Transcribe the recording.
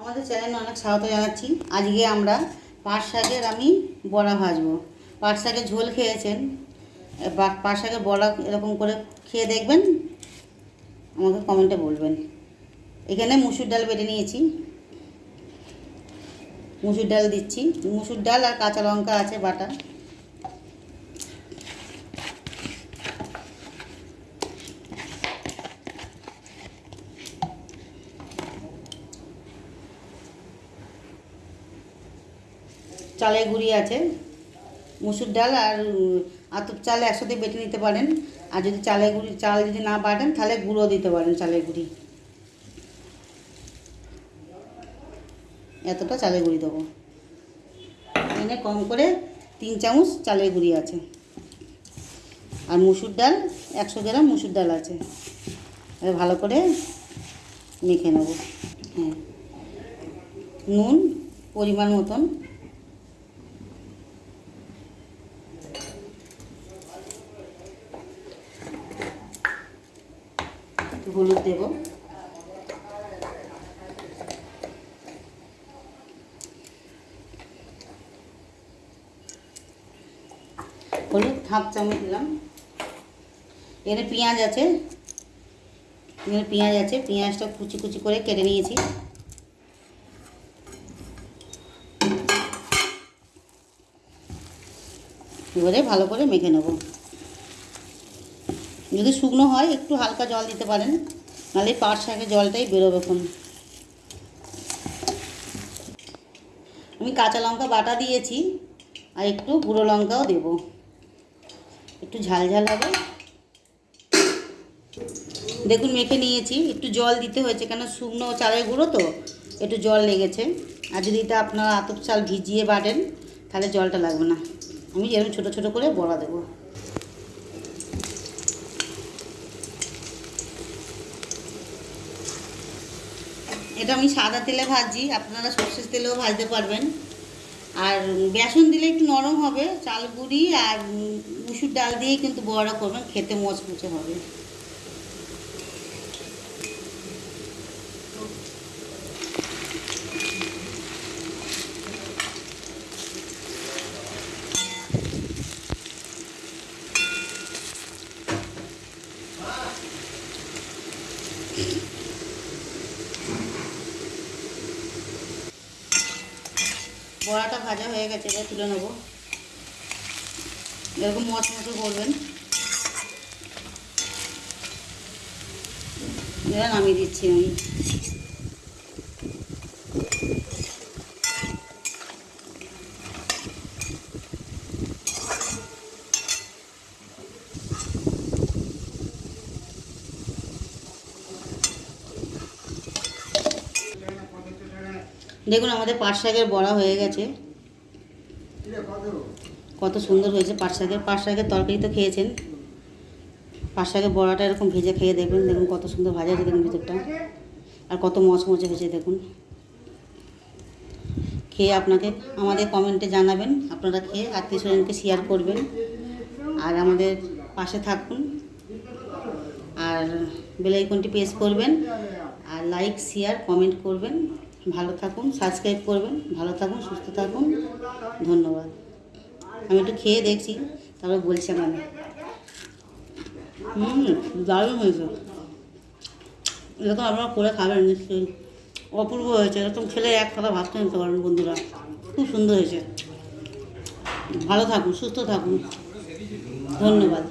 আমাদের চ্যানেলে অনেক স্বাগত জানাচ্ছি। আজকে আমরা পাট শাকের আমি বড়া ভাজবো। পাট শাকের ঝোল খেয়েছেন। পাট শাকের বড়া এরকম করে খেয়ে দেখবেন। আমাকে কমেন্টে বলবেন। এখানে মুসুর ডাল বেটে নিয়েছি। মুসুর ডাল দিচ্ছি। মুসুর ডাল আর কাঁচা লঙ্কা আছে, বাটা। চালের গুঁড়ি আছে, মুসুর ডাল আর আতপ চাল একসাথে বেটে নিতে পারেন। আর যদি চালের গুঁড়ি, চাল যদি না বাটেন, তাহলে গুঁড়ো দিতে পারেন চালের গুঁড়ি। এতটা চালের গুঁড়ি দেবো। এখানে কম করে তিন চামচ চালের গুঁড়ি আছে। আর মুসুর ডাল, একশো গ্রাম মুসুর ডাল আছে। ভালো করে মেখে নেব। হ্যাঁ। নুন পরিমাণ মতন হলুদ দেবো। হলুদ হাফ চামচ দিলাম। এখানে পেঁয়াজ আছে। এখানে পেঁয়াজ আছে। পেঁয়াজটা কুচি কুচি করে কেটে নিয়েছি। এবারে ভালো করে মেখে নেব। যদি শুকনো হয়, একটু হালকা জল দিতে পারেন। নাহলে পাট শাকের জলটাই বেরোবে এখন। আমি কাঁচা লঙ্কা বাটা দিয়েছি, আর একটু গুঁড়ো লঙ্কাও দেব। একটু ঝাল ঝাল হবে। দেখুন, মেখে নিয়েছি। একটু জল দিতে হয়েছে, কেন শুকনো চালের গুঁড়ো তো, একটু জল লেগেছে। আর যদি এটা আপনারা আতপ চাল ভিজিয়ে বাটেন, তাহলে জলটা লাগবে না। আমি যেরকম ছোটো ছোটো করে বড়া দেবো। এটা আমি সাদা তেলে ভাজি, আপনারা সর্ষের তেলেও ভাজতে পারবেন। আর বেসন দিলে একটু নরম হবে, চাল গুঁড়ি আর মুসুর ডাল দিয়ে কিন্তু বড়া করবেন, খেতে মচমচে হবে। বড়াটা ভাজা হয়ে গেছে এটা তুলে নেব। এরকম মচমচে করবেন। এবার নামিয়ে দিচ্ছি আমি। দেখুন, আমাদের পাট শাকের বড়া হয়ে গেছে। কত সুন্দর হয়েছে পাট শাকের। পাট শাকের তরকারি তো খেয়েছেন। পাট শাকের বড়াটা এরকম ভেজে খেয়ে দেখবেন। দেখুন, কত সুন্দর ভাজা হয়েছে দেখুন ভিতরটা। আর কত মচমচে হয়েছে দেখুন। খেয়ে আপনাকে আমাদের কমেন্টে জানাবেন। আপনারা খেয়ে আত্মীয় স্বজনকে শেয়ার করবেন। আর আমাদের পাশে থাকুন। আর বেলাইকনটি প্রেস করবেন। আর লাইক শেয়ার কমেন্ট করবেন। ভালো থাকুন সাবস্ক্রাইব করবেন, ভালো থাকুন, সুস্থ থাকুন, ধন্যবাদ। আমি একটু খেয়ে দেখছি, তারপর বলছি আমি হুম, দারুণ হয়েছে। এরকম আপনারা করে খাবেন, নিশ্চয়ই। অপূর্ব হয়েছে, এরকম খেলে এক কথা ভাবতে নিতে পারেন বন্ধুরা। খুব সুন্দর হয়েছে। ভালো থাকুন, সুস্থ থাকুন। ধন্যবাদ।